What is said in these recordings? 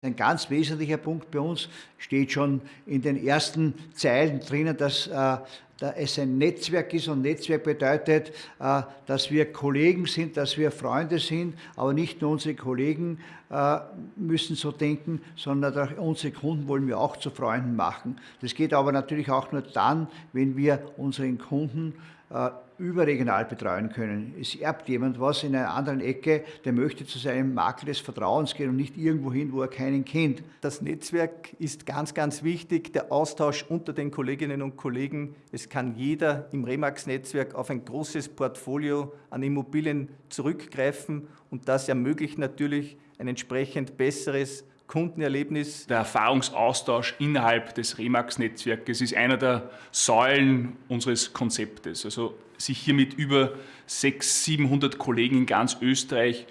Ein ganz wesentlicher Punkt bei uns steht schon in den ersten Zeilen drinnen, dass äh, es ein Netzwerk ist und Netzwerk bedeutet, äh, dass wir Kollegen sind, dass wir Freunde sind, aber nicht nur unsere Kollegen äh, müssen so denken, sondern auch unsere Kunden wollen wir auch zu Freunden machen. Das geht aber natürlich auch nur dann, wenn wir unseren Kunden äh, überregional betreuen können. Es erbt jemand was in einer anderen Ecke, der möchte zu seinem Makler des Vertrauens gehen und nicht irgendwo hin, wo er keinen kennt. Das Netzwerk ist ganz, ganz wichtig, der Austausch unter den Kolleginnen und Kollegen. Es kann jeder im Remax-Netzwerk auf ein großes Portfolio an Immobilien zurückgreifen und das ermöglicht natürlich ein entsprechend besseres Kundenerlebnis. Der Erfahrungsaustausch innerhalb des Remax-Netzwerkes ist einer der Säulen unseres Konzeptes. Also sich hier mit über 600, 700 Kollegen in ganz Österreich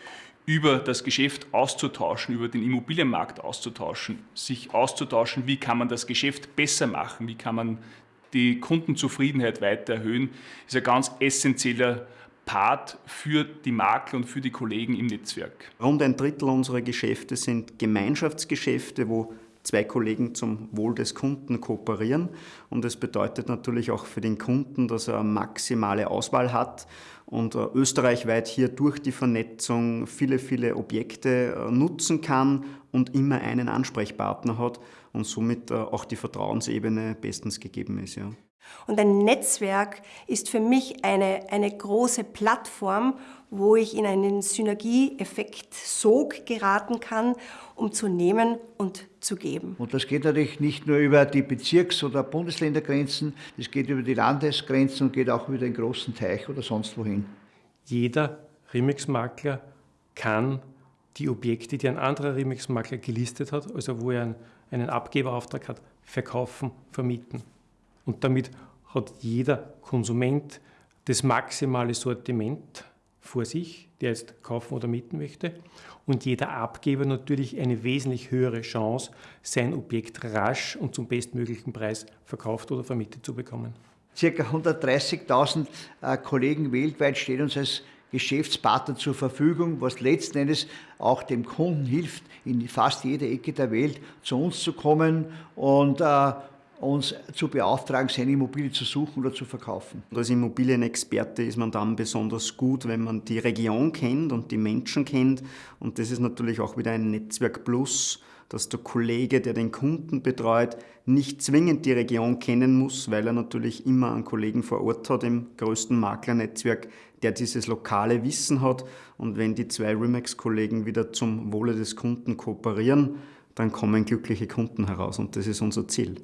über das Geschäft auszutauschen, über den Immobilienmarkt auszutauschen, sich auszutauschen, wie kann man das Geschäft besser machen, wie kann man die Kundenzufriedenheit weiter erhöhen, ist ein ganz essentieller Part für die Makler und für die Kollegen im Netzwerk. Rund ein Drittel unserer Geschäfte sind Gemeinschaftsgeschäfte, wo zwei Kollegen zum Wohl des Kunden kooperieren. Und das bedeutet natürlich auch für den Kunden, dass er maximale Auswahl hat und äh, österreichweit hier durch die Vernetzung viele, viele Objekte äh, nutzen kann und immer einen Ansprechpartner hat und somit äh, auch die Vertrauensebene bestens gegeben ist. Ja. Und ein Netzwerk ist für mich eine, eine große Plattform, wo ich in einen Synergieeffekt Sog geraten kann, um zu nehmen und zu geben. Und das geht natürlich nicht nur über die Bezirks- oder Bundesländergrenzen, das geht über die Landesgrenzen und geht auch über den großen Teich oder sonst wohin. Jeder Remix-Makler kann die Objekte, die ein anderer Remix-Makler gelistet hat, also wo er einen, einen Abgeberauftrag hat, verkaufen, vermieten. Und damit hat jeder Konsument das maximale Sortiment vor sich, der jetzt kaufen oder mieten möchte. Und jeder Abgeber natürlich eine wesentlich höhere Chance, sein Objekt rasch und zum bestmöglichen Preis verkauft oder vermietet zu bekommen. Circa 130.000 äh, Kollegen weltweit stehen uns als Geschäftspartner zur Verfügung, was letzten Endes auch dem Kunden hilft, in fast jeder Ecke der Welt zu uns zu kommen und äh, uns zu beauftragen, seine Immobilie zu suchen oder zu verkaufen. Als Immobilienexperte ist man dann besonders gut, wenn man die Region kennt und die Menschen kennt. Und das ist natürlich auch wieder ein Netzwerk Plus, dass der Kollege, der den Kunden betreut, nicht zwingend die Region kennen muss, weil er natürlich immer einen Kollegen vor Ort hat im größten Maklernetzwerk, der dieses lokale Wissen hat. Und wenn die zwei Remax-Kollegen wieder zum Wohle des Kunden kooperieren, dann kommen glückliche Kunden heraus und das ist unser Ziel.